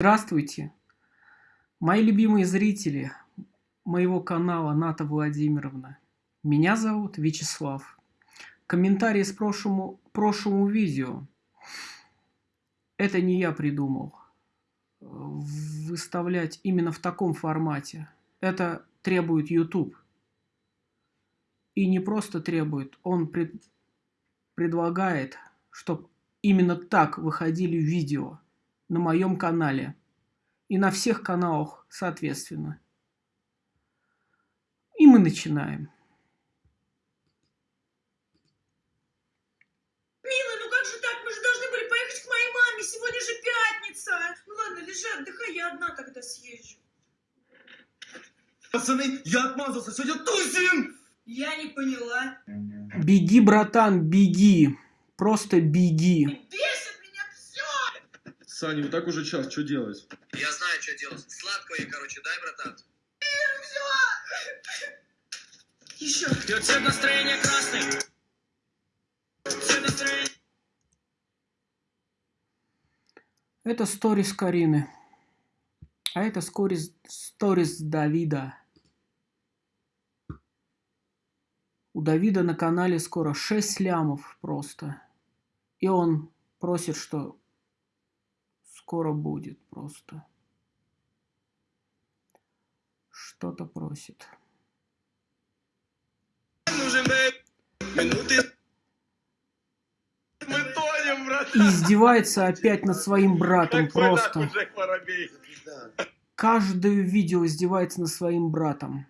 Здравствуйте, мои любимые зрители моего канала Ната Владимировна. Меня зовут Вячеслав. Комментарии с прошлому, прошлому видео. Это не я придумал. Выставлять именно в таком формате. Это требует YouTube. И не просто требует, он пред, предлагает, чтобы именно так выходили видео на моем канале и на всех каналах соответственно. И мы начинаем. Милый, ну как же так? Мы же должны были поехать к моей маме. Сегодня же пятница. Ну ладно, лежи, отдыхай, я одна тогда съезжу. Пацаны, я отмазался, сегодня тусим! Я не поняла. Беги, братан, беги. Просто беги. Бесит. Саня, вот так уже час, что делать? Я знаю, что делать. Сладкого ей, короче, дай, братан. Еще. Ее цвет настроения красный. Цвет настроения. Это сторис Карины. А это сторис, сторис Давида. У Давида на канале скоро 6 лямов просто. И он просит, что скоро будет просто. Что-то просит. Минуты. Мы тонем, брат. И издевается опять над своим братом просто. Каждое видео издевается над своим братом.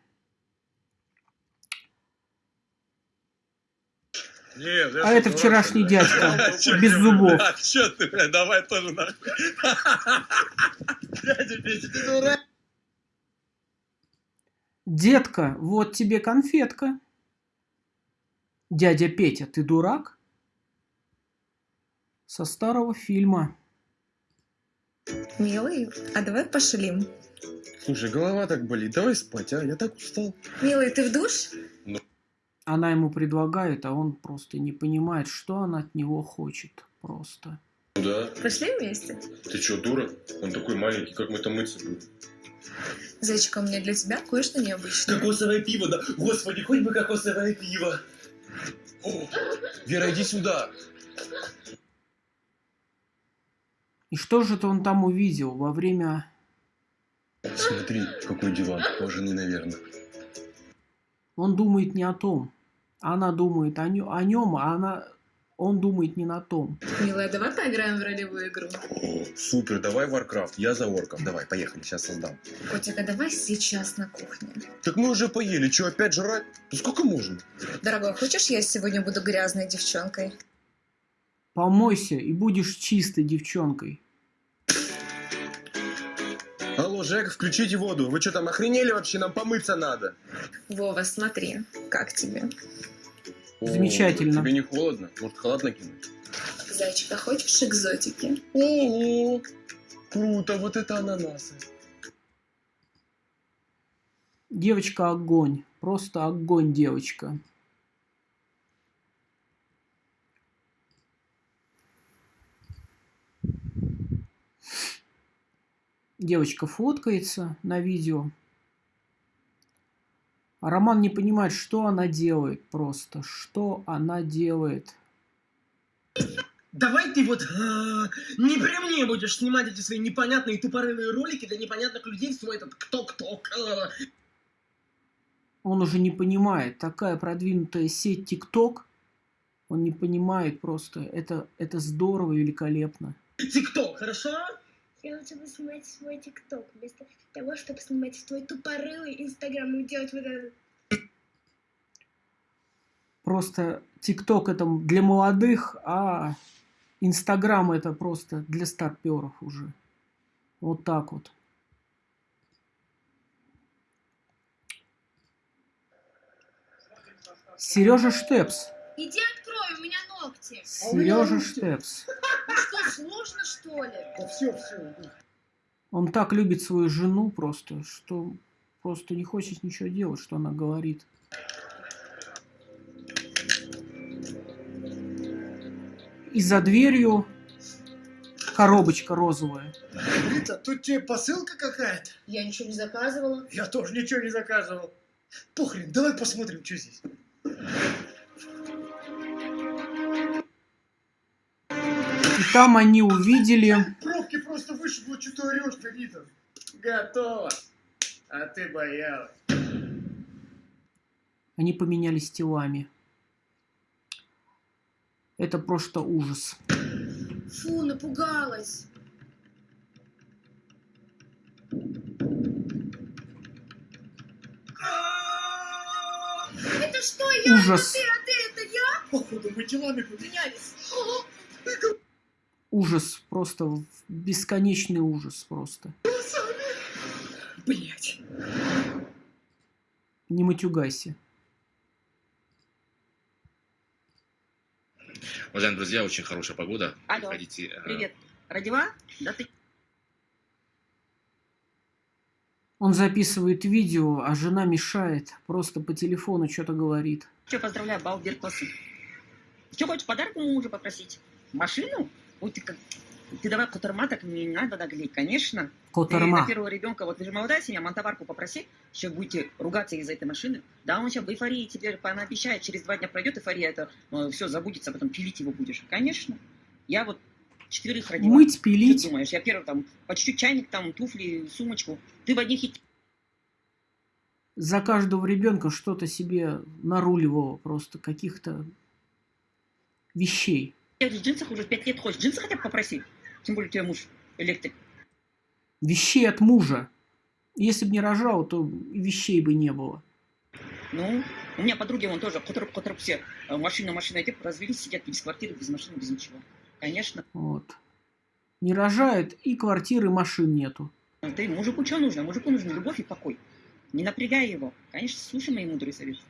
Нет, А это вчерашний дядька, без зубов. Че ты, бля, давай тоже нахуй. Дядя Петя, ты дурак. Детка, вот тебе конфетка. Дядя Петя, ты дурак? Со старого фильма. Милый, а давай пошалим. Слушай, голова так болит, давай спать, а? Я так устал. Милый, ты в душ? Она ему предлагает, а он просто не понимает, что она от него хочет. Просто. Ну да. Пошли вместе? Ты что, дура? Он такой маленький, как мы там мыться будем? Зайчик, у меня для тебя кое-что необычное. Кокосовое пиво, да? Господи, хоть бы кокосовое пиво. О, Вера, иди сюда. И что же это он там увидел во время... Смотри, какой диван, кожаный, наверное. Он думает не о том. Она думает о, нё- о нем, а она... он думает не на том. Милая, давай поиграем в ролевую игру. О, супер, давай Warcraft, я за орков. Давай, поехали, сейчас создам. Котик, а давай сейчас на кухне. Так мы уже поели, что, опять жрать? Ну сколько можно? Дорогой, хочешь, я сегодня буду грязной девчонкой? Помойся и будешь чистой девчонкой. Алло, Жек, включите воду. Вы что там охренели вообще? Нам помыться надо. Вова, смотри, как тебе? О, Замечательно. Тебе не холодно? Может, халат накинуть? Зайчик, а хочешь экзотики? Ого! Круто, вот это ананасы. Девочка огонь. Просто огонь девочка. Девочка фоткается на видео. А Роман не понимает, что она делает просто. Что она делает. Давай ты вот а, не при мне будешь снимать эти свои непонятные тупорылые ролики для непонятных людей свой этот кто-кто. а. Он уже не понимает. Такая продвинутая сеть TikTok. Он не понимает просто. Это, это здорово, великолепно. Тикток, хорошо? Я лучше бы снимать свой ТикТок, вместо того, чтобы снимать свой тупорылый Инстаграм и делать вот это. Просто ТикТок это для молодых, а Инстаграм это просто для старперов уже. Вот так вот. Сережа Штепс. Иди открой, у меня ногти. Сережа Штепс. Ну что, сложно что ли? все, все. Он так любит свою жену просто, что просто не хочет ничего делать, что она говорит. И за дверью коробочка розовая. Рита, тут тебе посылка какая-то? Я ничего не заказывала. Я тоже ничего не заказывал. Похрен, давай посмотрим, что здесь. Там они увидели... Пробки просто вышибло, что ты орешь-то, Рита. Готово. А ты боялась. Они поменялись телами. Это просто ужас. Фу, напугалась. Это что, я? Ужас. Ты, а ты, это я? Походу, мы телами поменялись. Ужас. Просто бесконечный ужас просто. Блять. Не матюгайся. Уважаемые друзья, очень хорошая погода. Алло. Приходите. э, Привет. Родила? Да ты Он записывает видео, а жена мешает. Просто по телефону что-то говорит. что, поздравляю, Балбертосы. Что хочешь, подарок у мужа попросить? Машину? Ой, ты. Ты давай Котарма так не надо наглеть, конечно. Ты Котарма. на первого ребенка, вот вы же молодая семья, мантоварку попроси, еще будете ругаться из-за этой машины. Да, он сейчас в эйфории тебе пообещает, через два дня пройдет эйфория, это все забудется, потом пилить его будешь. Конечно. Я вот четверых родила. Мыть, пилить. ты думаешь, я первый там, по чуть-чуть чайник, там, туфли, сумочку. Ты в одних За каждого ребенка что-то себе наруливало. Просто каких-то вещей. Тех же джинсах уже пять лет ходишь. Джинсы хотя бы попроси. Тем более у тебя муж электрик. Вещей от мужа. Если бы не рожал, то вещей бы не было. Ну, у меня подруги, вон тоже, которые, которые все э, машина, машина, те развелись, сидят без квартиры, без машины, без ничего. Конечно. Вот. Не рожает, и квартиры, и машин нету. Ты мужику что нужно? Мужику нужна любовь и покой. Не напрягай его. Конечно, слушай мои мудрые советы.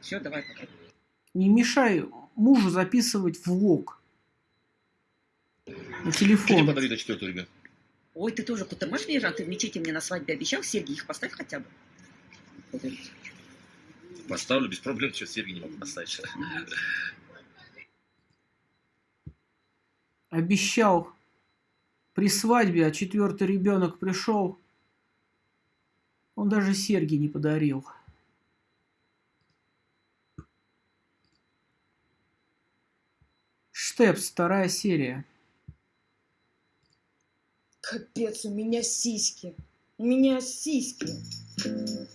Все, давай пока. Не мешай мужу записывать влог на телефон. подарить до четвертого ребенка? Ой, ты тоже кутамаш вижу, а ты в мечети мне на свадьбе обещал, серьги их поставь хотя бы. Поставлю без проблем, что серьги не могу поставить. Обещал при свадьбе, а четвертый ребенок пришел. Он даже серьги не подарил. Штепс, вторая серия. Капец, у меня сиськи. У меня сиськи.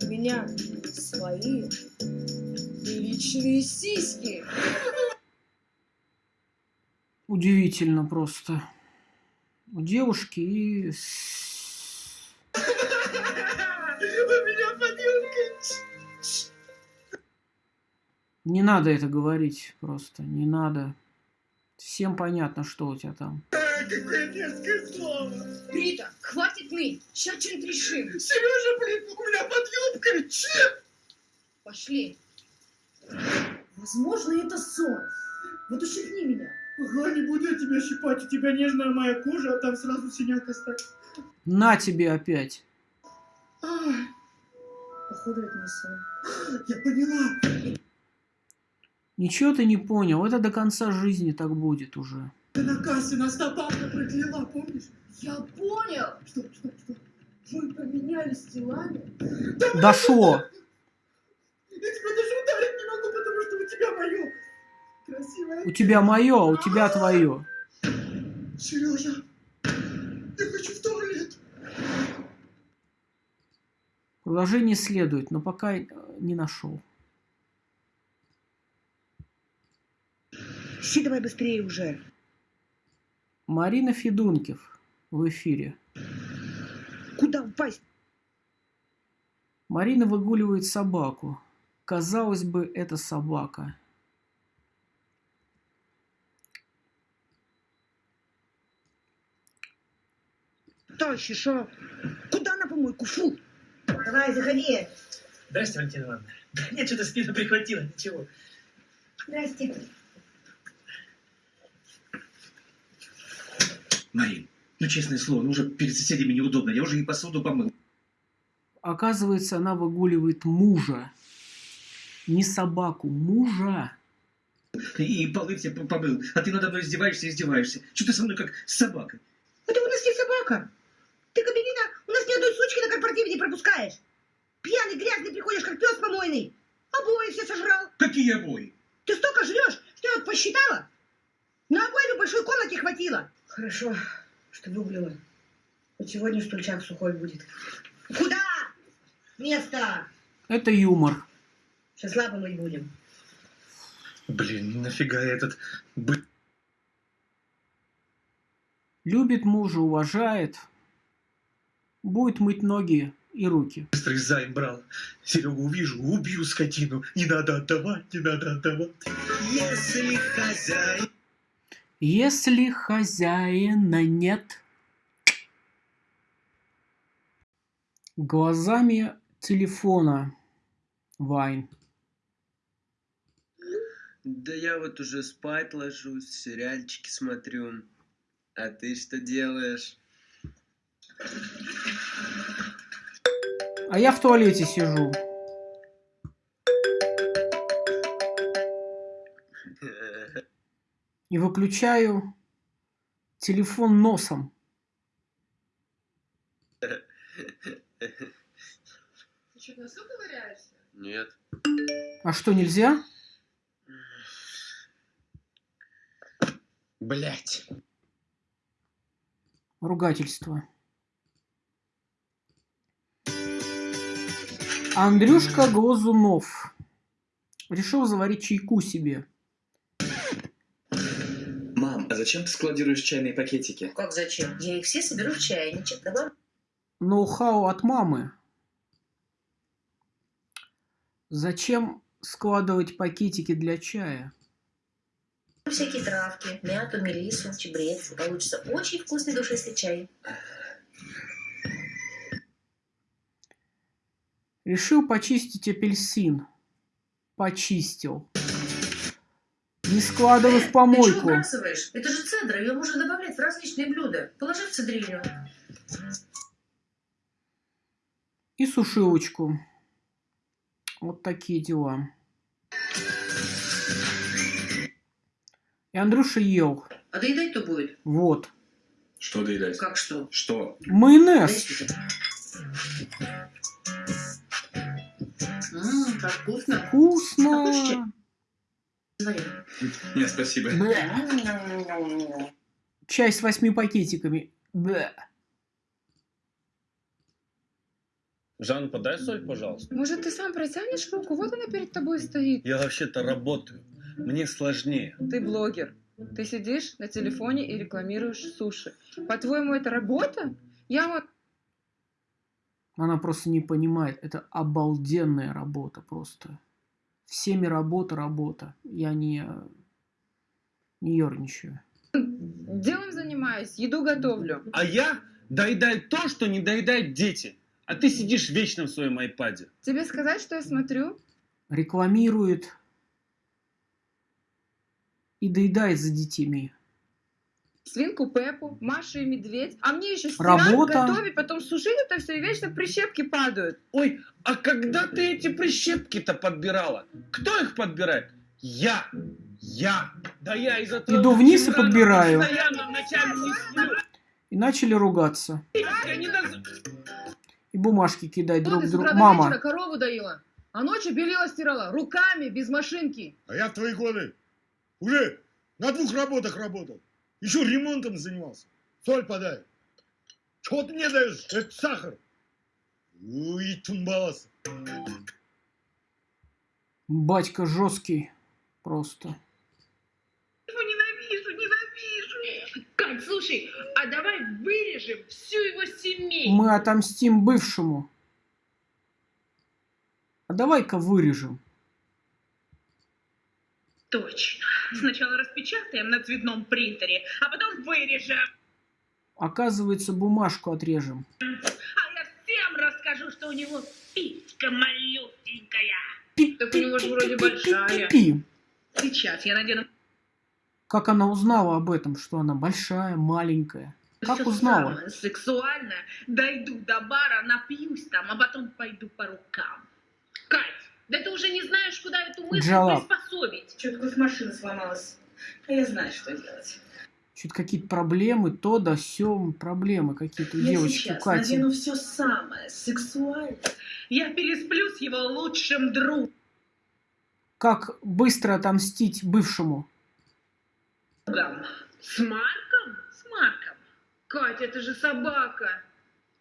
У меня свои личные сиськи. Удивительно просто. У девушки и... У меня. Не надо это говорить просто, не надо. Всем понятно, что у тебя там. Какое мерзкое слово. Рита, хватит ныть. Сейчас что-нибудь решим. Сережа, блин, у меня под юбкой. Чем? Пошли. Возможно, это сон. Вот ущипни меня. Ага, не буду я тебя щипать, у тебя нежная моя кожа, а там сразу синяк оставь. На тебе опять. Ай, Походу, это не сон. я поняла. Ничего ты не понял, это до конца жизни так будет уже. Ты на кассе нас та бабка прокляла, помнишь? Я понял. Что, что, что? Мы поменялись телами. Дошло. Я тебя даже ударить не могу, потому что у тебя мое. Красивое. У тебя мое, а у тебя твое. Сережа, я хочу в туалет. Продолжение следует, но пока э, не нашел. Си, давай быстрее уже. Марина Федункив в эфире. Куда упасть? Марина выгуливает собаку. Казалось бы, это собака. Товарищи, шо? Куда на помойку? Фу! Давай, заходи. Здрасте, Валентина Ивановна. Да нет, что-то спину прихватило, ничего. Здрасте. Марин, ну честное слово, ну уже перед соседями неудобно. Я уже и посуду помыл. Оказывается, она выгуливает мужа. Не собаку, мужа. И полы все помыл. А ты надо мной издеваешься и издеваешься. Что ты со мной как с собакой? Это у нас не собака. Ты, Кабелина, у нас ни одной сучки на корпоративе не пропускаешь. Пьяный, грязный приходишь, как пес помойный. Обои все сожрал. Какие обои? Ты столько жрешь, что я вот посчитала. На обои в большой комнате хватило. Хорошо, что выгулила. Вот сегодня стульчак сухой будет. Куда? Место. Это юмор. Сейчас лапы мыть будем. Блин, нафига этот бы- Любит мужа, уважает. Будет мыть ноги и руки. быстрый займ брал. Серегу увижу, убью скотину. Не надо отдавать, не надо отдавать. Если хозяин... Если хозяина нет, глазами телефона Вайн. Да я вот уже спать ложусь, сериальчики смотрю. А ты что делаешь? А я в туалете сижу. И выключаю телефон носом. Ты что, в носу ковыряешься? Нет. А что, нельзя? Блять. Ругательство. Андрюшка Глазунов решил заварить чайку себе. А зачем ты складируешь чайные пакетики? Как зачем? Я их все соберу в чайничек. Добавлю Ноу-хау от мамы. Зачем складывать пакетики для чая? всякие травки, мяту, мелису, чебрец. Получится очень вкусный душистый чай. Решил почистить апельсин. Почистил. Не складывай в Ты что помойку. выбрасываешь? Это же цедра, ее можно добавлять в различные блюда. Положи в цедрилю. И сушилочку. Вот такие дела. И Андрюша ел. А доедать кто будет? Вот. Что доедать? Как что? Что? Майонез. Ммм, как вкусно. Вкусно. Смотри. Нет, спасибо. Бля. Чай с восьми пакетиками. Бля. Жан, подай соль, пожалуйста. Может, ты сам протянешь руку? Вот она перед тобой стоит. Я вообще-то работаю. Мне сложнее. Ты блогер. Ты сидишь на телефоне и рекламируешь суши. По-твоему, это работа? Я вот... Она просто не понимает. Это обалденная работа просто. Всеми работа, работа. Я не, не ерничаю. Делом занимаюсь, еду готовлю. А я доедаю то, что не доедают дети. А ты сидишь вечно в своем айпаде. Тебе сказать, что я смотрю? Рекламирует и доедает за детьми. Свинку Пеппу, Машу и Медведь. А мне еще Работа. стирать, готовить, потом сушить это все, и вечно прищепки падают. Ой, а когда ты эти прищепки-то подбирала? Кто их подбирает? Я. Я. Да я из-за того, Иду вниз и подбираю. Постоянно вначале не сплю. И начали ругаться. Я не доз- И бумажки кидать друг другу. утра до вечера Мама, корову доила, а ночью белила стирала, руками, без машинки. А я в твои годы уже на двух работах работал. Еще ремонтом занимался. Соль подай. Чего ты мне даешь? Это сахар. Уй, тумбалас. батька жесткий. Просто. Его ненавижу, ненавижу. Кать, слушай, а давай вырежем всю его семейку. Мы отомстим бывшему. А давай-ка вырежем. Точно. Сначала распечатаем на цветном принтере, а потом вырежем. Оказывается, бумажку отрежем. А я всем расскажу, что у него писька малюсенькая. Так у него же вроде большая. Пи. Сейчас я надену Как она узнала об этом, что она большая, маленькая? Как всё узнала? самое сексуальное. Дойду до бара, напьюсь там, а потом пойду по рукам. Кать, да ты уже не знаешь, куда эту мысль Джалаб. приспособить. Чё-то машина сломалась. А я знаю, что делать. Что-то какие-то проблемы, то да сём, проблемы какие-то у Я девочки, у сейчас Кати. надену все самое сексуальное. Я пересплю с его лучшим другом. Как быстро отомстить бывшему? С Марком? С Марком. Катя, это же собака.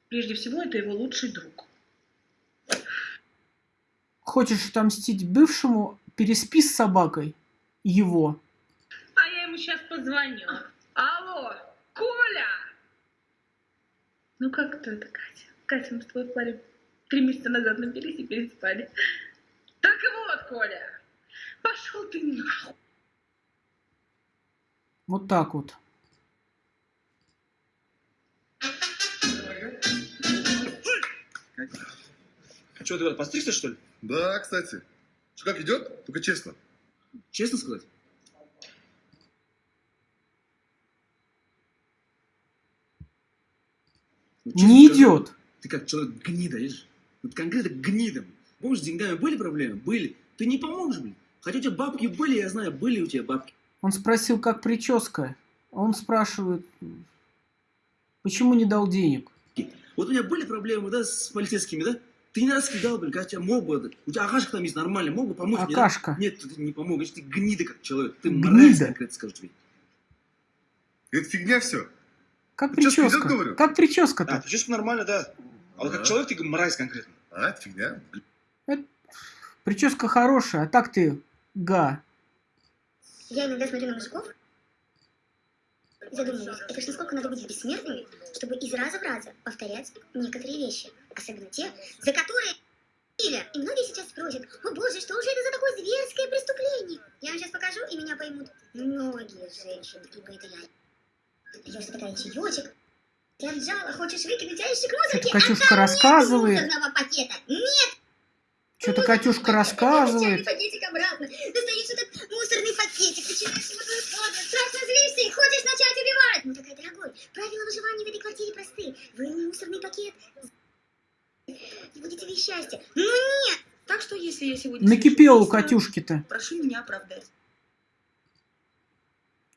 Прежде всего, это его лучший друг. Хочешь отомстить бывшему, переспи с собакой его. А я ему сейчас позвоню. Алло, Коля! Ну как кто это, Катя? Катя, мы с тобой парень три месяца назад напились и переспали. Так вот, Коля, пошел ты нахуй. Вот так вот. Что, ты постригся, что ли? Да, кстати. Что, как идет? Только честно. Честно сказать? Ну, честно Не скажи, идет. Ты как человек гнида, видишь? Вот конкретно гнида. Помнишь, с деньгами были проблемы? Были. Ты не поможешь, блин. Хотя у тебя бабки были, я знаю, были у тебя бабки. Он спросил, как прическа. Он спрашивает, почему не дал денег? Вот у меня были проблемы, да, с полицейскими, да? Ты не раз кидал, блин, хотя мог бы. У тебя Акашка там есть нормально, мог бы помочь мне? Акашка? Нет, ты не помог. Видишь, ты гнида как человек. Ты Гнида? мразь конкретно скажу тебе. Это фигня все. Как Прическа прическа? идет, говорю? Как прическа-то? А, прическа нормально, да. А вот как человек ты мразь конкретно. А, это фигня. Прическа хорошая, а так ты га. Я иногда смотрю на мужиков задумываюсь, это ж насколько надо быть бессмертными, чтобы из раза в раза повторять некоторые вещи, особенно те, за которые или И многие сейчас спросят, о боже, что же это за такое зверское преступление? Я вам сейчас покажу, и меня поймут многие женщины, ибо это я. Пьешь такая чаечек, ты отжала, хочешь выкинуть ящик мусорки, Что-то Катюшка а рассказывает. нет пакета. Нет! Что-то Катюшка рассказывает. пакетик обратно. Достаешь этот мусорный пакетик, начинаешь его раскладывать, страшно злишься и хочешь начать убивать. Ну такая, дорогой, правила выживания в этой квартире просты. Вы не мусорный пакет. И будете вы счастья. Ну нет! Так что, если я сегодня... Накипело у Катюшки-то. Прошу меня оправдать.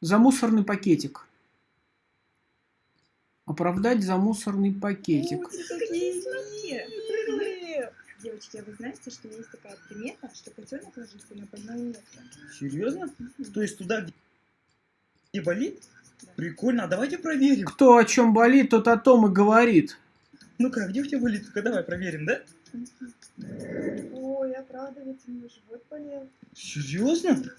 За мусорный пакетик. Оправдать за мусорный пакетик. Девочки, а вы знаете, что есть такая примета, что котенок ложится на больное место? Серьезно? То есть туда, где- где болит? Прикольно, а давайте проверим. Кто о чем болит, тот о том и говорит. Ну-ка, где у тебя болит? Ну-ка, давай проверим, да? Ой, а правда, ведь у меня живот болел. Серьезно? Ну-ка,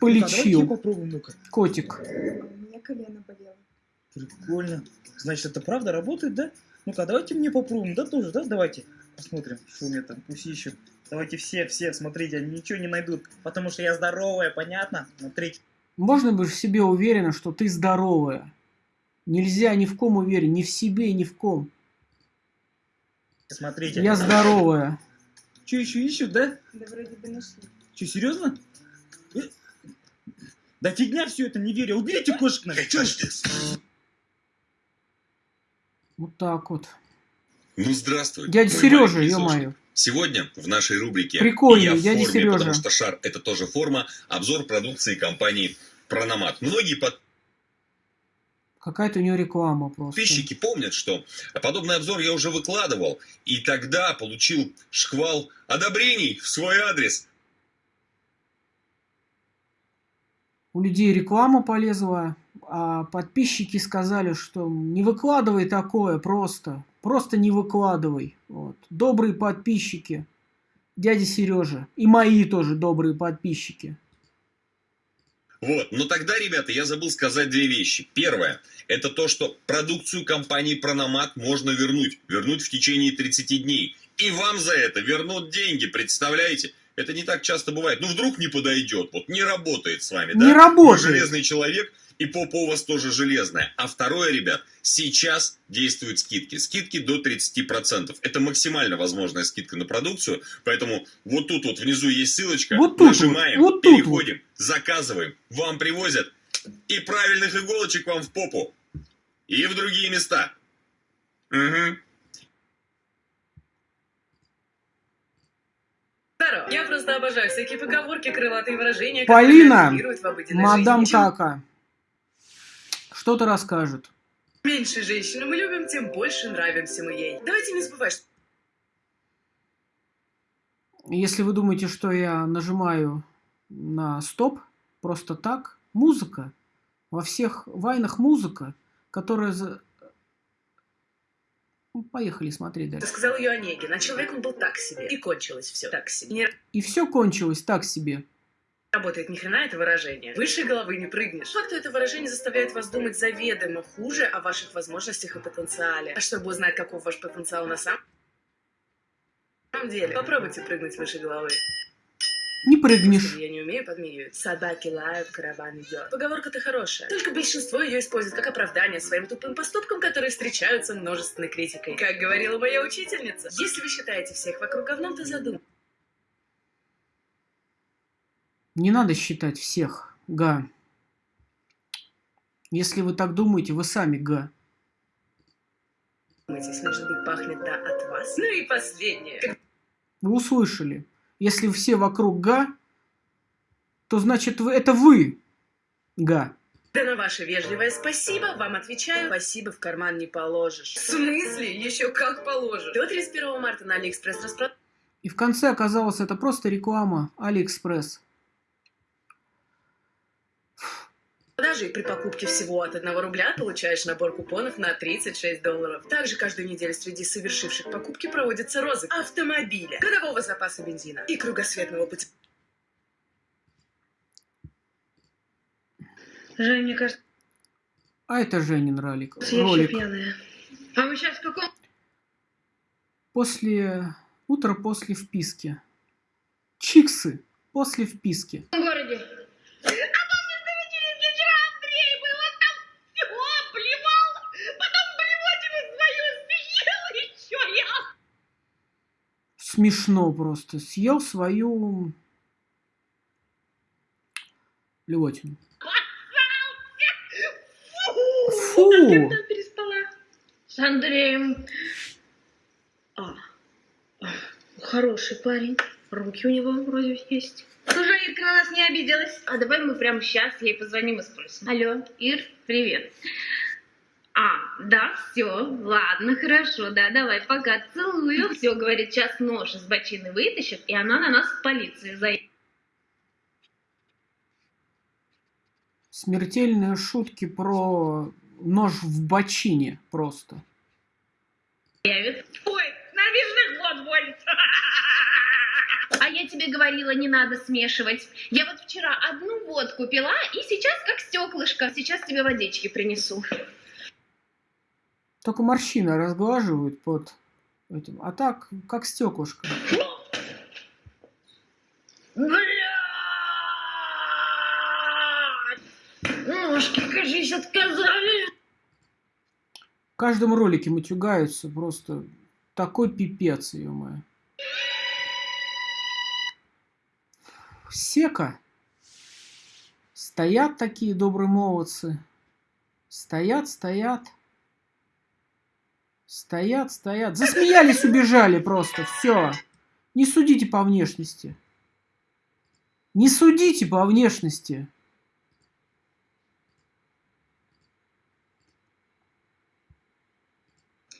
Полечил. давайте попробуем, ну-ка. Котик. А у меня колено болело. Прикольно. Значит, это правда работает, да? Ну-ка, давайте мне попробуем, да, тоже, да? Давайте посмотрим, что у меня там, пусть ищут. Давайте все, все, смотрите, они ничего не найдут, потому что я здоровая, понятно? Смотрите. Можно быть в себе уверена, что ты здоровая. Нельзя ни в ком уверен, ни в себе, ни в ком. Смотрите. Я здоровая. Что еще ищут, да? Да вроде бы нашли. Что, серьезно? Э? Да фигня все это, не верю. Уберите кошек. Чё ж- Вот так вот. Ну, здравствуй. Дядя Сережа, ё-моё. Сегодня в нашей рубрике Прикольный, «Я в дядя форме, Сережа. потому что шар – это тоже форма» обзор продукции компании Прономат. Многие Какая-то у него реклама просто. подписчики помнят, что подобный обзор я уже выкладывал, и тогда получил шквал одобрений в свой адрес. У людей реклама полезла, а подписчики сказали, что не выкладывай такое просто. Просто не выкладывай. Вот. Добрые подписчики. Дядя Сережа. И мои тоже добрые подписчики. Вот, но тогда, ребята, я забыл сказать две вещи. Первое, это то, что продукцию компании Прономат можно вернуть. Вернуть в течение 30 дней. И вам за это вернут деньги, представляете? Это не так часто бывает. Ну, вдруг не подойдет, вот не работает с вами, да? Не работает. Вы железный человек, и попа у вас тоже железная. А второе, ребят, сейчас действуют скидки. Скидки до 30%. Это максимально возможная скидка на продукцию. Поэтому вот тут вот внизу есть ссылочка. Вот тут нажимаем, вот, вот тут переходим, заказываем. Вам привозят. И правильных иголочек вам в попу. И в другие места. Угу. Здорово. Я просто обожаю всякие поговорки, крылатые выражения, Полина, мадам жизни. Кака. что-то расскажет. Меньше женщину мы любим, тем больше нравимся мы ей. Давайте не забывать, что Если вы думаете, что я нажимаю на стоп просто так, музыка, во всех вайнах музыка, которая... Ну, Поехали смотреть ты дальше. сказал ее Онегин, а человек он был так себе. И кончилось все так себе. Не И все кончилось так себе. работает ни хрена это выражение. Выше головы не прыгнешь. Факту это выражение заставляет вас думать заведомо хуже о ваших возможностях и потенциале. А чтобы узнать, каков ваш потенциал на самом деле, попробуйте прыгнуть выше головы. Не прыгнешь. Я не умею подмигивать. Собаки лают, караван идет. Поговорка-то хорошая. Только большинство ее использует как оправдание своим тупым поступкам, которые встречаются множественной критикой. Как говорила моя учительница, если вы считаете всех вокруг говном, то задумайтесь. Не надо считать всех, га. Если вы так думаете, вы сами га. Может быть, пахнет да от вас. Ну и последнее. Вы услышали. Если все вокруг га, то значит вы, это вы га. Да на ваше вежливое спасибо вам отвечаю. Спасибо в карман не положишь. В смысле? Еще как положишь. До 31 марта на Алиэкспресс распродажа И в конце оказалось, это просто реклама Алиэкспресс. И при покупке всего от 1 рубля получаешь набор купонов на 36 долларов. Также каждую неделю среди совершивших покупки проводится розыск автомобиля, годового запаса бензина и кругосветного пути. Жень, мне кажется, А это Женин ролик. я ролик. пьяная. А мы сейчас в каком? После... Утро после вписки. Чиксы после вписки. городе? А помнишь, ты вечеринке вчера Андрей был, он там все плевал, потом блевотину свою съел еще я. Смешно просто. Съел свою... Блевотину. Фу! Фу! С Андреем. А, а, хороший парень. Руки у него вроде есть. Слушай, Ирка на нас не обиделась. А давай мы прямо сейчас ей позвоним и спросим. Алло, Ир, привет. А, да, все, ладно, хорошо, да, давай, пока, целую. Все, говорит, сейчас нож из бочины вытащит, и она на нас в полицию заедет. Смертельные шутки про нож в бочине просто. Ой, набежных вод водит. А я тебе говорила, не надо смешивать. Я вот вчера одну водку пила, и сейчас как стеклышко. Сейчас тебе водички принесу. Только морщины разглаживают под этим. А так, как стеклышко. Ножки, кажись, отказали. В каждом ролике матюгаются просто такой пипец, ё моё. Сека. Стоят такие добрые молодцы. Стоят, стоят. Стоят, стоят. Засмеялись, убежали просто. Все. Не судите по внешности. Не судите по внешности.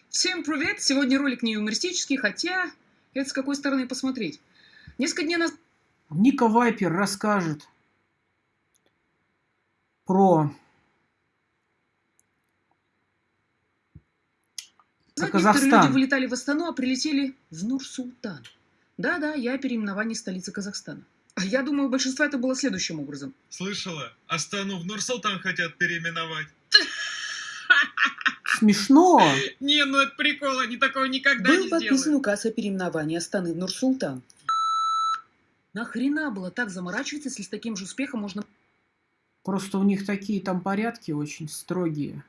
Всем привет! Сегодня ролик не юмористический, хотя это с какой стороны посмотреть. Несколько дней назад... Ника Вайпер расскажет про, про некоторые люди Казахстан. вылетали в Астану, а прилетели в Нур-Султан. Да-да, я о переименовании столицы Казахстана. А Я думаю, у большинства это было следующим образом. Слышала? Астану в Нур-Султан хотят переименовать. Смешно. Не, ну это прикол, они такого никогда Был не подписан сделают. указ о переименовании Астаны в Нур-Султан. Нахрена было так заморачиваться, если с таким же успехом можно... Просто у них такие там порядки очень строгие.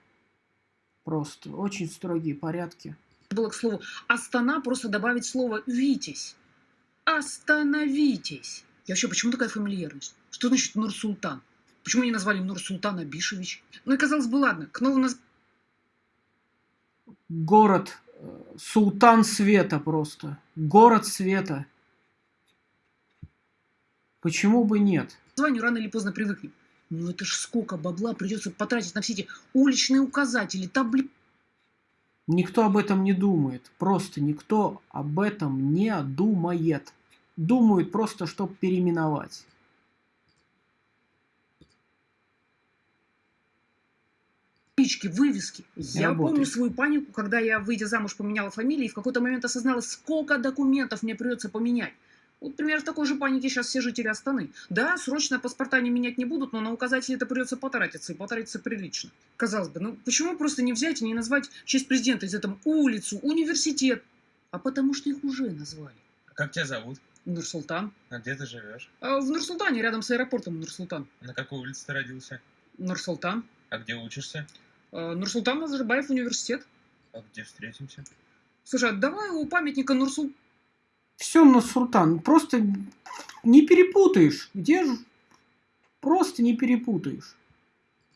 Просто очень строгие порядки. было, к слову, Астана просто добавить слово «Витязь». Остановитесь. И вообще, почему такая фамильярность? Что значит Нур-Султан? Почему не назвали Нур-Султан Абишевич? Ну и казалось бы, ладно, к новому наз... Город э, Султан Света просто. Город Света. Почему бы нет? названию рано или поздно привыкнем. Ну это ж сколько бабла придется потратить на все эти уличные указатели, таблицы. Никто об этом не думает. Просто никто об этом не думает. Думают просто, чтобы переименовать. таблички, вывески. Я Работает. помню свою панику, когда я, выйдя замуж, поменяла фамилию, и в какой-то момент осознала, сколько документов мне придется поменять. Вот, примерно в такой же панике сейчас все жители Астаны. Да, срочно паспорта не менять не будут, но на указатели это придется потратиться, и потратиться прилично. Казалось бы, ну почему просто не взять и не назвать в честь президента из этого улицу, университет? А потому что их уже назвали. Как тебя зовут? Нурсултан. А где ты живешь? А в Нурсултане, рядом с аэропортом Нурсултан. На какой улице ты родился? Нурсултан. А где учишься? А, Нурсултан Назарбаев университет. А где встретимся? Слушай, а давай у памятника Нурсул... Все, Нурсултан, просто не перепутаешь. Где же? Просто не перепутаешь.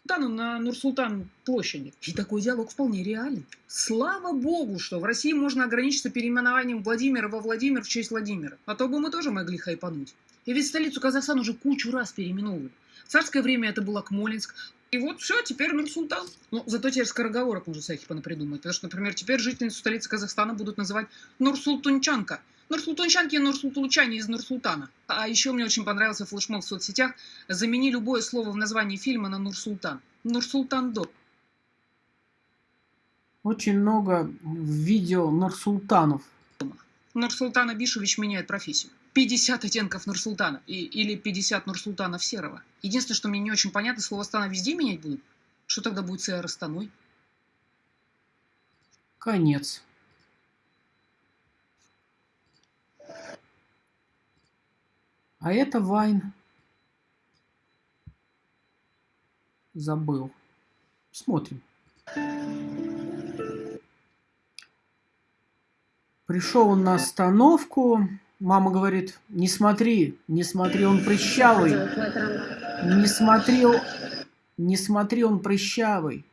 Султану на Нурсултан площади. И такой диалог вполне реален. Слава богу, что в России можно ограничиться переименованием Владимира во Владимир в честь Владимира. А то бы мы тоже могли хайпануть. И ведь столицу Казахстана уже кучу раз переименовывали. В царское время это был Акмолинск. И вот все, теперь Нур-Султан. Ну, зато теперь скороговорок можно всяких понапридумать. Потому что, например, теперь жительницу столицы Казахстана будут называть Нурсултунчанка. Нурсултунчанки и Нурсултунчане из Нурсултана. А еще мне очень понравился флешмоб в соцсетях. Замени любое слово в названии фильма на Нурсултан. Нурсултан. Очень много видео Нурсултанов. Нурсултан Абишевич меняет профессию. 50 оттенков Нурсултана. И, или 50 Нурсултанов Серого. Единственное, что мне не очень понятно, слово «стана» везде менять будут? Что тогда будет с аэростаной? Конец. А это Вайн. Забыл. Смотрим. Пришел он на остановку. Мама говорит, не смотри, не смотри, он прыщавый. Не смотри, не смотри, он прыщавый.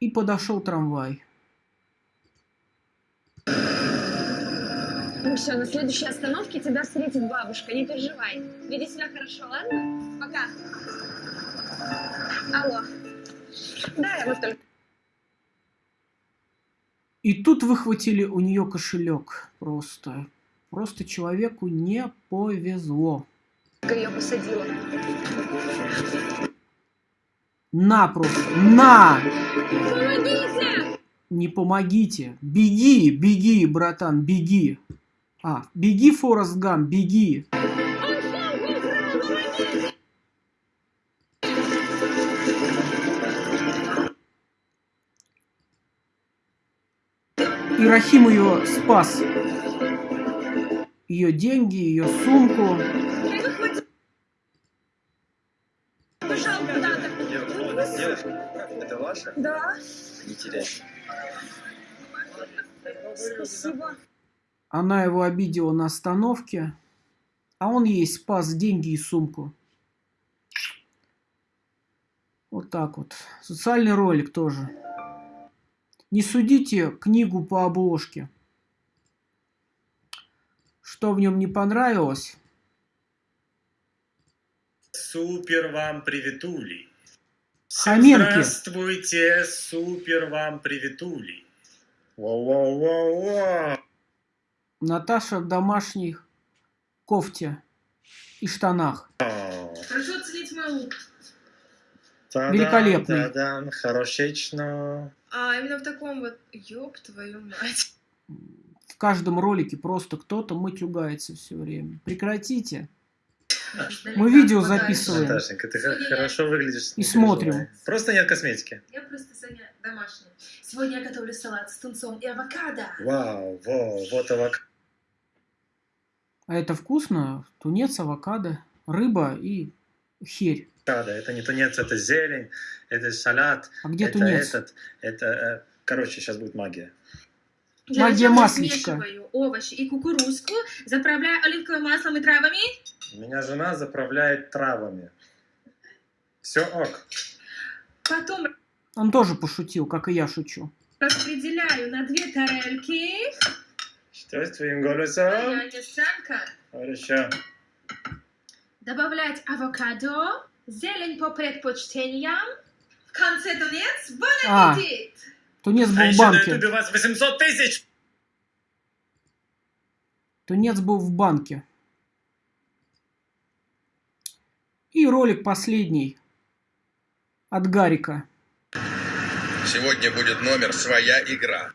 И подошел трамвай. Все, на следующей остановке тебя встретит бабушка, не переживай. Веди себя хорошо, ладно? Пока. Алло. Да, я вот только... И тут выхватили у нее кошелек. Просто. Просто человеку не повезло. ее посадила. На просто. На! Помогите! Не помогите. Беги, беги, братан, беги. А, беги, Форест Гам, беги. И Рахим ее спас. Ее деньги, ее сумку. Девушка, это ваша? Да, Не теряйте. спасибо. Она его обидела на остановке, а он ей спас деньги и сумку. Вот так вот. Социальный ролик тоже. Не судите книгу по обложке. Что в нем не понравилось? Супер вам приветули. Хоменки. Здравствуйте, супер вам приветули. Вау-вау-вау-вау. Наташа в домашних кофте и штанах. Прошу оценить мой лук. Та-дам, Великолепный. та-дам, Хорошечно. А, именно в таком вот, ёб твою мать. В каждом ролике просто кто-то матюгается все время. Прекратите. Мы видео записываем. Наташенька, ты х- хорошо выглядишь. И смотрим. Просто нет косметики. Я просто Саня домашняя. Сегодня я готовлю салат с тунцом и авокадо. Вау, во, вот авок. А это вкусно? Тунец, авокадо, рыба и херь. авокадо. Это не тунец, это зелень, это салат. А где это тунец? Этот, это, э, короче, сейчас будет магия. Для Магия масличка. смешиваю овощи и кукурузку, заправляю оливковым маслом и травами. Меня жена заправляет травами. Все ок. Потом Он тоже пошутил, как и я шучу. распределяю на две тарелки. Твоим голосом? Хорошо. Добавлять авокадо, зелень по предпочтениям. В конце тунец, бон А. Тунец был А в еще на банке. ютубе у вас 800 тысяч! Тунец был в банке. И ролик последний от Гарика. Сегодня будет номер «Своя игра».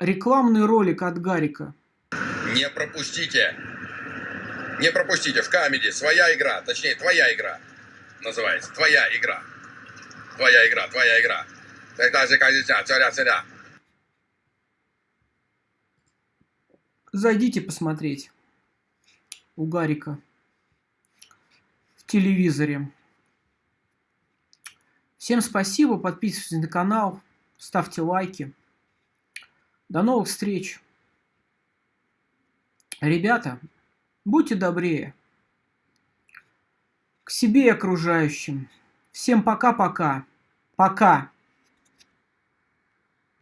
Рекламный ролик от Гарика. Не пропустите. Не пропустите в камеди «Своя игра», точнее, «Твоя игра» называется. «Твоя игра». Твоя игра, твоя игра. Царя. Зайдите посмотреть у Гарика в телевизоре. Всем спасибо, подписывайтесь на канал, ставьте лайки. До новых встреч. Ребята, будьте добрее к себе и окружающим. Всем пока-пока. Пока.